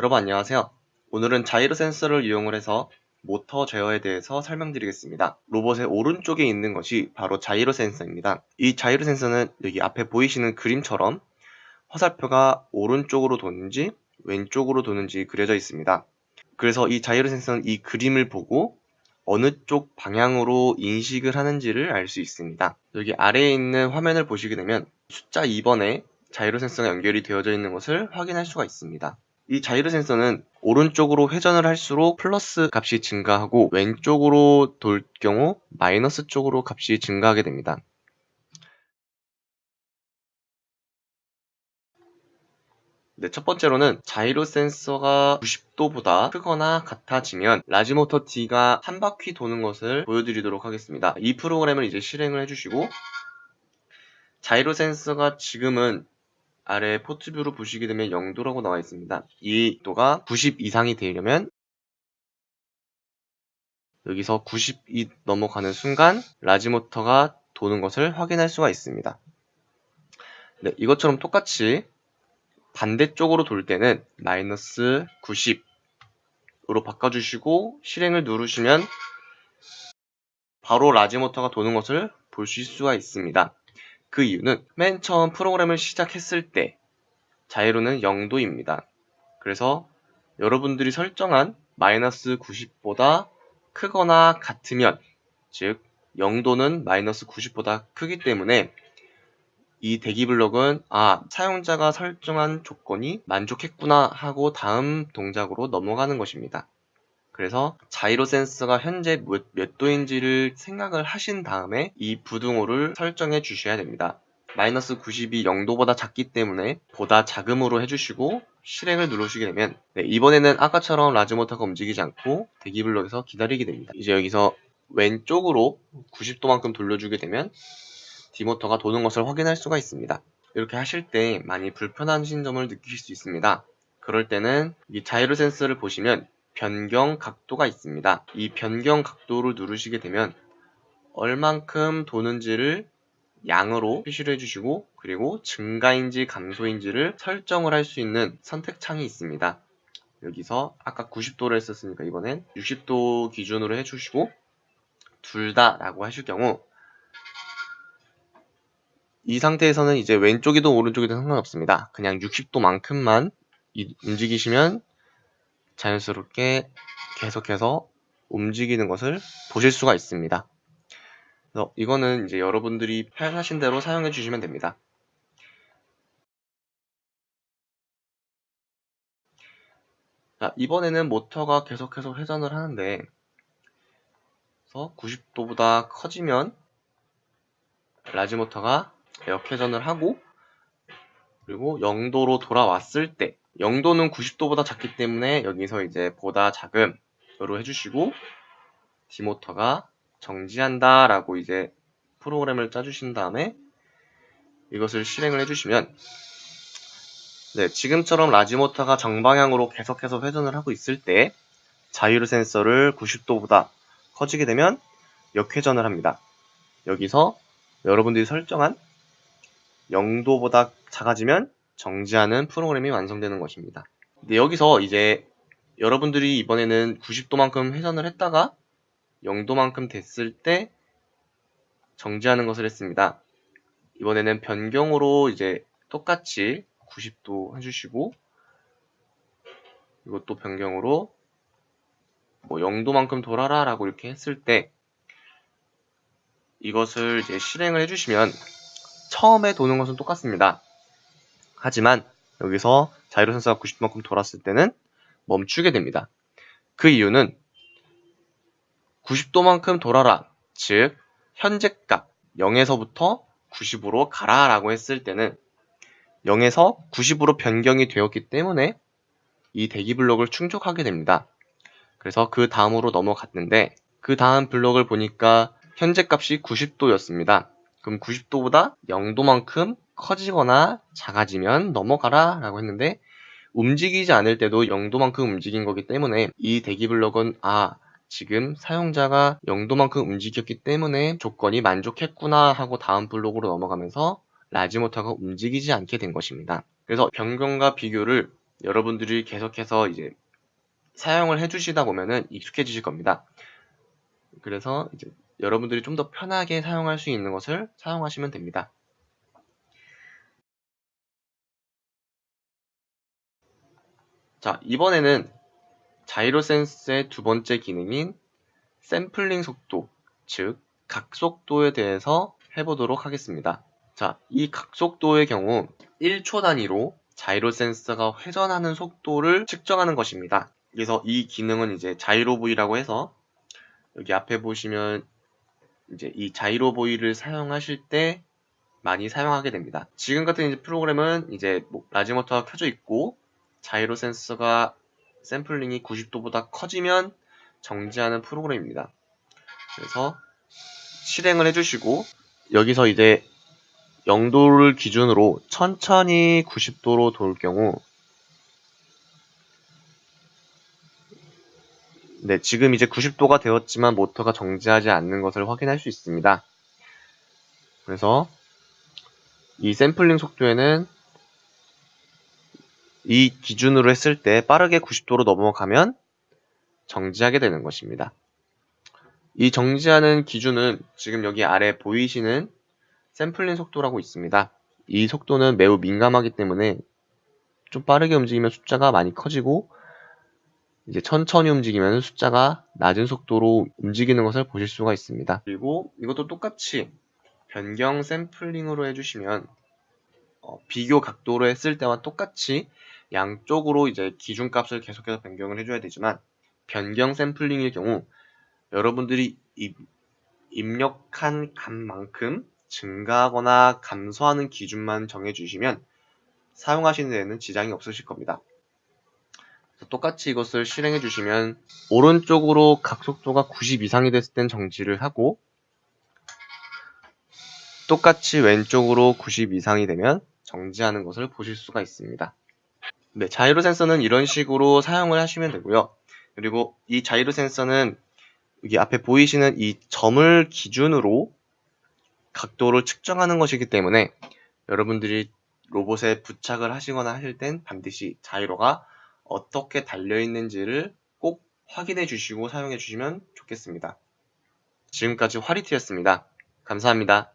여러분 안녕하세요. 오늘은 자이로 센서를 이용을 해서 모터 제어에 대해서 설명드리겠습니다. 로봇의 오른쪽에 있는 것이 바로 자이로 센서입니다. 이 자이로 센서는 여기 앞에 보이시는 그림처럼 화살표가 오른쪽으로 도는지 왼쪽으로 도는지 그려져 있습니다. 그래서 이 자이로 센서는 이 그림을 보고 어느 쪽 방향으로 인식을 하는지를 알 수 있습니다. 여기 아래에 있는 화면을 보시게 되면 숫자 2번에 자이로 센서가 연결이 되어져 있는 것을 확인할 수가 있습니다. 이 자이로 센서는 오른쪽으로 회전을 할수록 플러스 값이 증가하고 왼쪽으로 돌 경우 마이너스 쪽으로 값이 증가하게 됩니다. 네, 첫 번째로는 자이로 센서가 90도보다 크거나 같아지면 large 모터 D가 한 바퀴 도는 것을 보여드리도록 하겠습니다. 이 프로그램을 이제 실행을 해주시고 자이로 센서가 지금은 아래 port view로 보시게 되면 0도라고 나와 있습니다. 이 도가 90 이상이 되려면 여기서 90이 넘어가는 순간 large 모터가 도는 것을 확인할 수가 있습니다. 네, 이것처럼 똑같이 반대쪽으로 돌 때는 마이너스 90으로 바꿔주시고 실행을 누르시면 바로 large 모터가 도는 것을 보실 수가 있습니다. 그 이유는 맨 처음 프로그램을 시작했을 때 자이로는 0도입니다. 그래서 여러분들이 설정한 마이너스 90보다 크거나 같으면 즉 0도는 마이너스 90보다 크기 때문에 이 대기 블록은 아 사용자가 설정한 조건이 만족했구나 하고 다음 동작으로 넘어가는 것입니다. 그래서 자이로 센서가 현재 몇, 몇 도인지를 생각을 하신 다음에 이 부등호를 설정해 주셔야 됩니다. 마이너스 90이 0도보다 작기 때문에 보다 작음으로 해주시고 실행을 누르시게 되면 네, 이번에는 아까처럼 라즈모터가 움직이지 않고 대기 블록에서 기다리게 됩니다. 이제 여기서 왼쪽으로 90도만큼 돌려주게 되면 디모터가 도는 것을 확인할 수가 있습니다. 이렇게 하실 때 많이 불편하신 점을 느끼실 수 있습니다. 그럴 때는 이 자이로 센서를 보시면 변경 각도가 있습니다. 이 변경 각도를 누르시게 되면 얼만큼 도는지를 양으로 표시를 해주시고 그리고 증가인지 감소인지를 설정을 할 수 있는 선택창이 있습니다. 여기서 아까 90도를 했었으니까 이번엔 60도 기준으로 해주시고 둘 다 라고 하실 경우 이 상태에서는 이제 왼쪽이든 오른쪽이든 상관없습니다. 그냥 60도만큼만 움직이시면 자연스럽게 계속해서 움직이는 것을 보실 수가 있습니다. 그래서 이거는 이제 여러분들이 편하신 대로 사용해 주시면 됩니다. 자, 이번에는 모터가 계속해서 회전을 하는데 그래서 90도보다 커지면 large 모터가 역회전을 하고 그리고 0도로 돌아왔을 때 0도는 90도보다 작기 때문에 여기서 이제 보다 작음으로 해주시고 D 모터가 정지한다 라고 이제 프로그램을 짜주신 다음에 이것을 실행을 해주시면 네, 지금처럼 large 모터가 정방향으로 계속해서 회전을 하고 있을 때 자유로 센서를 90도보다 커지게 되면 역회전을 합니다. 여기서 여러분들이 설정한 0도보다 작아지면 정지하는 프로그램이 완성되는 것입니다. 근데 여기서 이제 여러분들이 이번에는 90도만큼 회전을 했다가 0도만큼 됐을 때 정지하는 것을 했습니다. 이번에는 변경으로 이제 똑같이 90도 해주시고 이것도 변경으로 뭐 0도만큼 돌아라 라고 이렇게 했을 때 이것을 이제 실행을 해주시면 처음에 도는 것은 똑같습니다. 하지만 여기서 자이로 센서가 90도만큼 돌았을 때는 멈추게 됩니다. 그 이유는 90도만큼 돌아라. 즉, 현재 값 0에서부터 90으로 가라 라고 했을 때는 0에서 90으로 변경이 되었기 때문에 이 대기 블록을 충족하게 됩니다. 그래서 그 다음으로 넘어갔는데 그 다음 블록을 보니까 현재 값이 90도였습니다. 그럼 90도보다 0도만큼 커지거나 작아지면 넘어가라 라고 했는데 움직이지 않을 때도 0도만큼 움직인 거기 때문에 이 대기 블록은 아 지금 사용자가 0도만큼 움직였기 때문에 조건이 만족했구나 하고 다음 블록으로 넘어가면서 large 모터가 움직이지 않게 된 것입니다. 그래서 변경과 비교를 여러분들이 계속해서 이제 사용을 해주시다 보면은 익숙해지실 겁니다. 그래서 이제 여러분들이 좀 더 편하게 사용할 수 있는 것을 사용하시면 됩니다. 자, 이번에는 자이로 센서의 두 번째 기능인 샘플링 속도, 즉 각속도에 대해서 해보도록 하겠습니다. 자, 이 각속도의 경우 1초 단위로 자이로 센서가 회전하는 속도를 측정하는 것입니다. 그래서 이 기능은 이제 자이로 부위라고 해서 여기 앞에 보시면 이제 이 Gyro Boy를 사용하실 때 많이 사용하게 됩니다. 지금 같은 프로그램은 이제 뭐 large 모터가 켜져 있고 자이로 센서가 샘플링이 90도보다 커지면 정지하는 프로그램입니다. 그래서 실행을 해주시고 여기서 이제 0도를 기준으로 천천히 90도로 돌 경우 네, 지금 이제 90도가 되었지만 모터가 정지하지 않는 것을 확인할 수 있습니다. 그래서 이 샘플링 속도에는 이 기준으로 했을 때 빠르게 90도로 넘어가면 정지하게 되는 것입니다. 이 정지하는 기준은 지금 여기 아래 보이시는 샘플링 속도라고 있습니다. 이 속도는 매우 민감하기 때문에 좀 빠르게 움직이면 숫자가 많이 커지고 이제 천천히 움직이면 숫자가 낮은 속도로 움직이는 것을 보실 수가 있습니다. 그리고 이것도 똑같이 변경 샘플링으로 해주시면 어, 비교 각도로 했을 때와 똑같이 양쪽으로 이제 기준값을 계속해서 변경을 해줘야 되지만 변경 샘플링의 경우 여러분들이 입, 입력한 값만큼 증가하거나 감소하는 기준만 정해주시면 사용하시는 데에는 지장이 없으실 겁니다. 똑같이 이것을 실행해 주시면 오른쪽으로 각속도가 90 이상이 됐을 땐 정지를 하고 똑같이 왼쪽으로 90 이상이 되면 정지하는 것을 보실 수가 있습니다. 네, 자이로 센서는 이런 식으로 사용을 하시면 되고요. 그리고 이 자이로 센서는 여기 앞에 보이시는 이 점을 기준으로 각도를 측정하는 것이기 때문에 여러분들이 로봇에 부착을 하시거나 하실 땐 반드시 자이로가 어떻게 달려있는지를 꼭 확인해 주시고 사용해 주시면 좋겠습니다. 지금까지 화리티였습니다. 감사합니다.